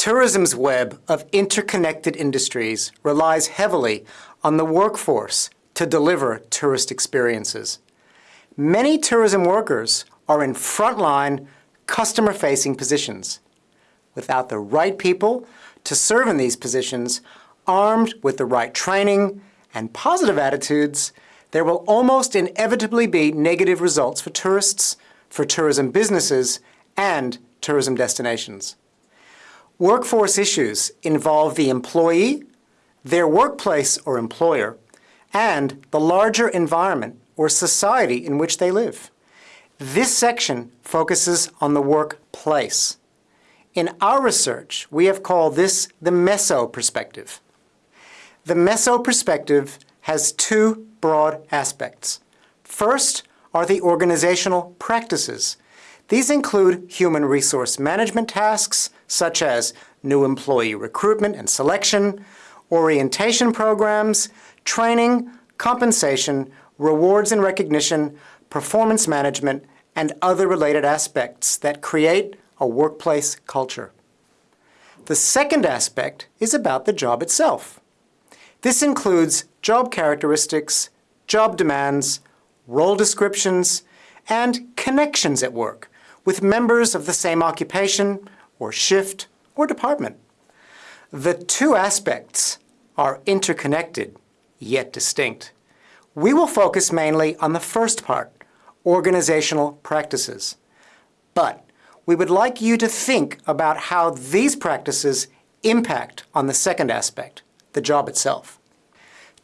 Tourism's web of interconnected industries relies heavily on the workforce to deliver tourist experiences. Many tourism workers are in frontline, customer-facing positions. Without the right people to serve in these positions, armed with the right training and positive attitudes, there will almost inevitably be negative results for tourists, for tourism businesses, and tourism destinations. Workforce issues involve the employee, their workplace or employer, and the larger environment or society in which they live. This section focuses on the workplace. In our research, we have called this the meso perspective. The meso perspective has two broad aspects. First are the organizational practices. These include human resource management tasks, such as new employee recruitment and selection, orientation programs, training, compensation, rewards and recognition, performance management, and other related aspects that create a workplace culture. The second aspect is about the job itself. This includes job characteristics, job demands, role descriptions, and connections at work with members of the same occupation or shift or department. The two aspects are interconnected, yet distinct. We will focus mainly on the first part, organizational practices. But we would like you to think about how these practices impact on the second aspect, the job itself.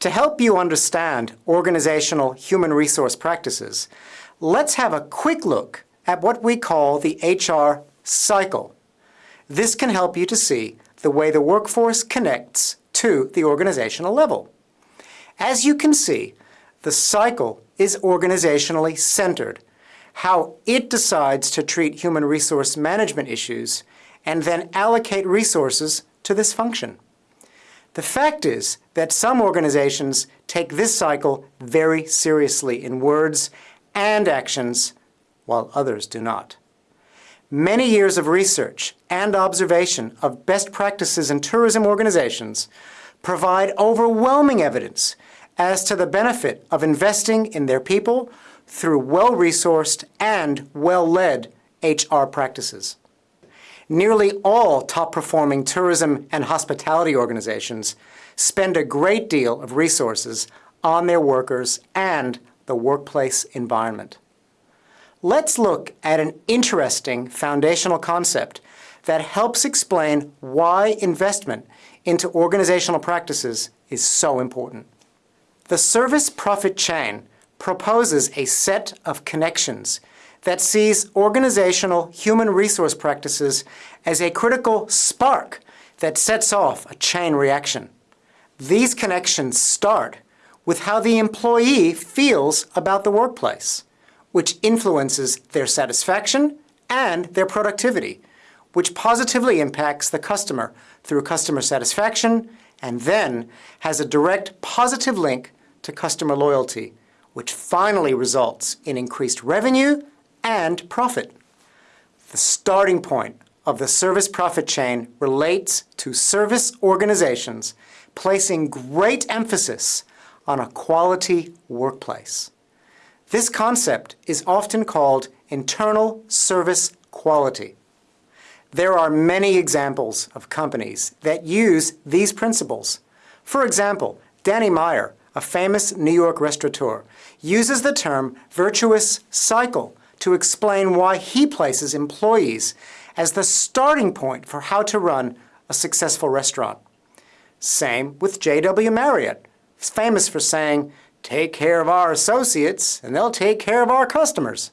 To help you understand organizational human resource practices, let's have a quick look at what we call the HR cycle. This can help you to see the way the workforce connects to the organizational level. As you can see, the cycle is organizationally centered, how it decides to treat human resource management issues and then allocate resources to this function. The fact is that some organizations take this cycle very seriously in words and actions, while others do not. Many years of research and observation of best practices in tourism organizations provide overwhelming evidence as to the benefit of investing in their people through well-resourced and well-led HR practices. Nearly all top-performing tourism and hospitality organizations spend a great deal of resources on their workers and the workplace environment. Let's look at an interesting foundational concept that helps explain why investment into organizational practices is so important. The service profit chain proposes a set of connections that sees organizational human resource practices as a critical spark that sets off a chain reaction. These connections start with how the employee feels about the workplace, which influences their satisfaction and their productivity, which positively impacts the customer through customer satisfaction and then has a direct positive link to customer loyalty, which finally results in increased revenue and profit. The starting point of the service profit chain relates to service organizations placing great emphasis on a quality workplace. This concept is often called internal service quality. There are many examples of companies that use these principles. For example, Danny Meyer, a famous New York restaurateur, uses the term virtuous cycle to explain why he places employees as the starting point for how to run a successful restaurant. Same with J.W. Marriott, famous for saying, take care of our associates and they'll take care of our customers.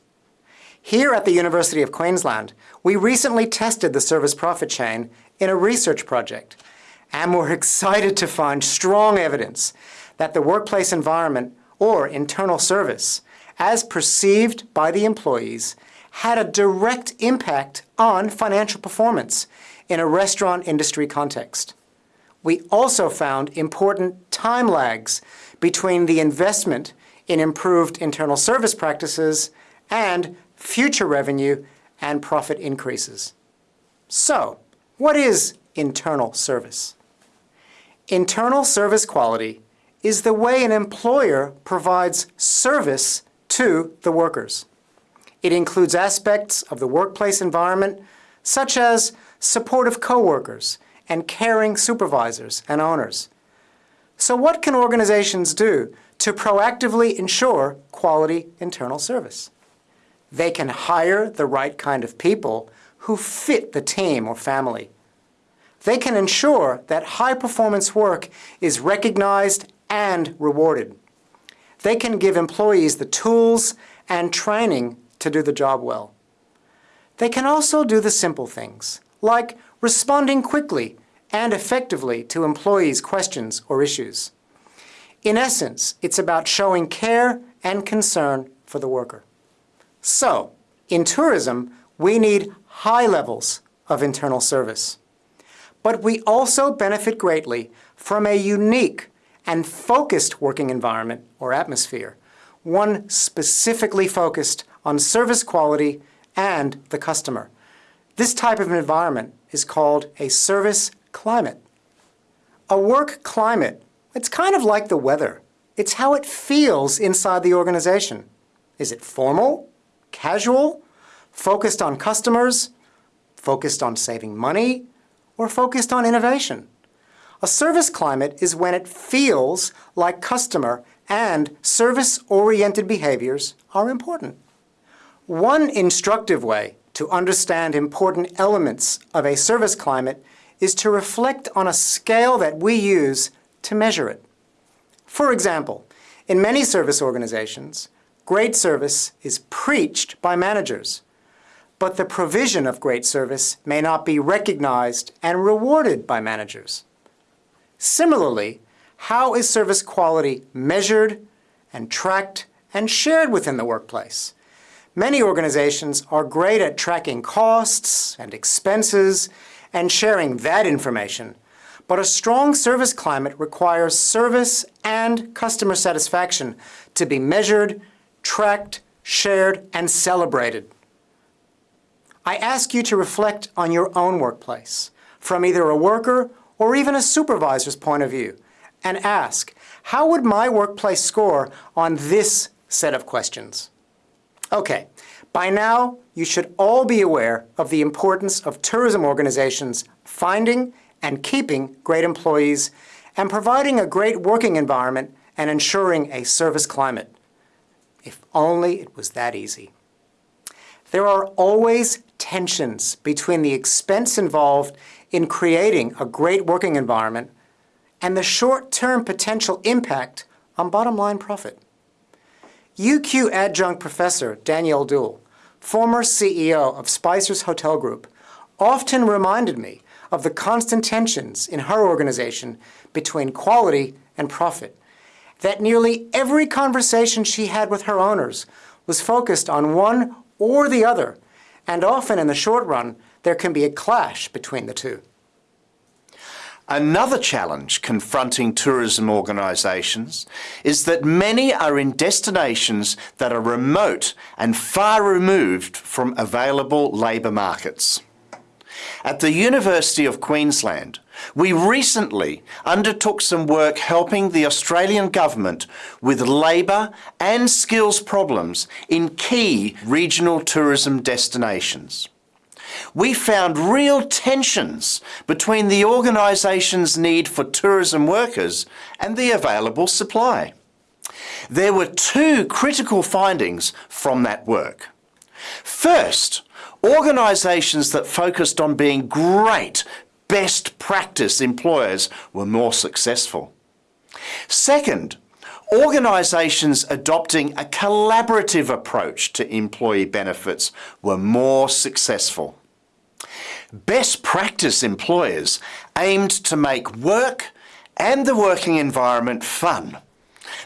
Here at the University of Queensland, we recently tested the service profit chain in a research project, and we're excited to find strong evidence that the workplace environment or internal service, as perceived by the employees, had a direct impact on financial performance in a restaurant industry context. We also found important time lags between the investment in improved internal service practices and future revenue and profit increases. So, what is internal service. Internal service quality is the way an employer provides service to the workers. It includes aspects of the workplace environment such as supportive coworkers and caring supervisors and owners. So what can organizations do to proactively ensure quality internal service? They can hire the right kind of people who fit the team or family. They can ensure that high-performance work is recognized and rewarded. They can give employees the tools and training to do the job well. They can also do the simple things, like responding quickly and effectively to employees' questions or issues. In essence, it's about showing care and concern for the worker. So, in tourism, we need high levels of internal service. But we also benefit greatly from a unique and focused working environment or atmosphere, one specifically focused on service quality and the customer. This type of environment is called a service climate. A work climate, it's kind of like the weather. It's how it feels inside the organization. Is it formal? casual, focused on customers, focused on saving money, or focused on innovation. A service climate is when it feels like customer and service-oriented behaviors are important. One instructive way to understand important elements of a service climate is to reflect on a scale that we use to measure it. For example, in many service organizations, Great service is preached by managers, but the provision of great service may not be recognized and rewarded by managers. Similarly, how is service quality measured and tracked and shared within the workplace? Many organizations are great at tracking costs and expenses and sharing that information, but a strong service climate requires service and customer satisfaction to be measured tracked, shared, and celebrated. I ask you to reflect on your own workplace, from either a worker or even a supervisor's point of view, and ask, how would my workplace score on this set of questions? Okay, by now you should all be aware of the importance of tourism organizations finding and keeping great employees and providing a great working environment and ensuring a service climate. If only it was that easy. There are always tensions between the expense involved in creating a great working environment and the short-term potential impact on bottom-line profit. UQ adjunct professor Danielle Duell, former CEO of Spicer's Hotel Group, often reminded me of the constant tensions in her organization between quality and profit that nearly every conversation she had with her owners was focused on one or the other, and often in the short run, there can be a clash between the two. Another challenge confronting tourism organisations is that many are in destinations that are remote and far removed from available labour markets. At the University of Queensland, we recently undertook some work helping the Australian government with labour and skills problems in key regional tourism destinations. We found real tensions between the organisation's need for tourism workers and the available supply. There were two critical findings from that work. First, organisations that focused on being great best practice employers were more successful. Second, organisations adopting a collaborative approach to employee benefits were more successful. Best practice employers aimed to make work and the working environment fun,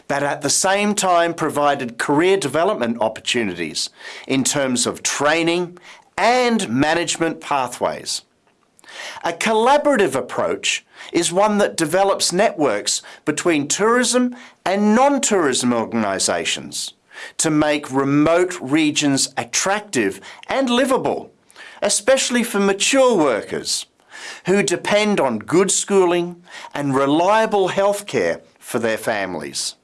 but at the same time provided career development opportunities in terms of training and management pathways. A collaborative approach is one that develops networks between tourism and non-tourism organisations to make remote regions attractive and livable, especially for mature workers, who depend on good schooling and reliable healthcare for their families.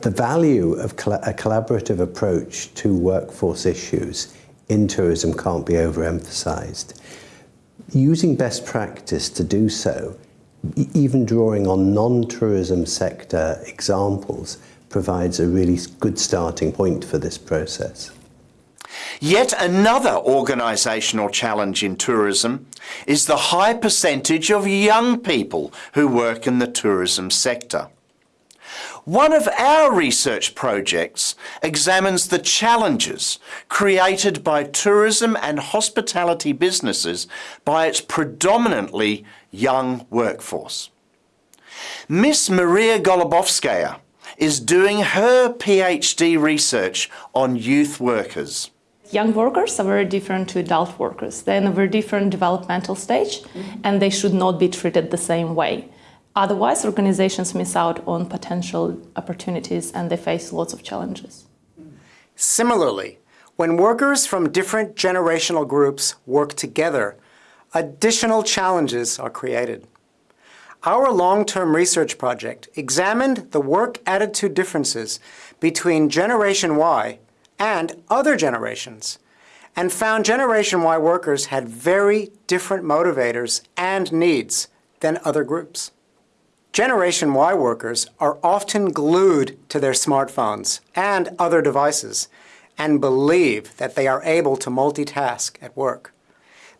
The value of a collaborative approach to workforce issues in tourism can't be overemphasized. Using best practice to do so, even drawing on non tourism sector examples, provides a really good starting point for this process. Yet another organisational challenge in tourism is the high percentage of young people who work in the tourism sector. One of our research projects examines the challenges created by tourism and hospitality businesses by its predominantly young workforce. Miss Maria Golubovskaya is doing her PhD research on youth workers. Young workers are very different to adult workers. They're in a very different developmental stage mm-hmm. and they should not be treated the same way. Otherwise, organizations miss out on potential opportunities and they face lots of challenges. Similarly, when workers from different generational groups work together, additional challenges are created. Our long-term research project examined the work attitude differences between Generation Y and other generations and found Generation Y workers had very different motivators and needs than other groups. Generation Y workers are often glued to their smartphones and other devices and believe that they are able to multitask at work.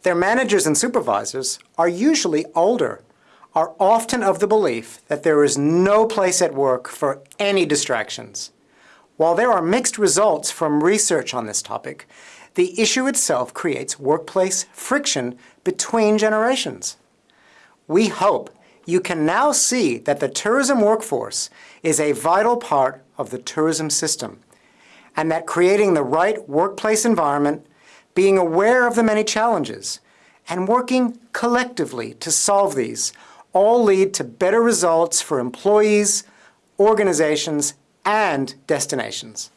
Their managers and supervisors are usually older, are often of the belief that there is no place at work for any distractions. While there are mixed results from research on this topic, the issue itself creates workplace friction between generations. We hope you can now see that the tourism workforce is a vital part of the tourism system and that creating the right workplace environment, being aware of the many challenges, and working collectively to solve these all lead to better results for employees, organizations, and destinations.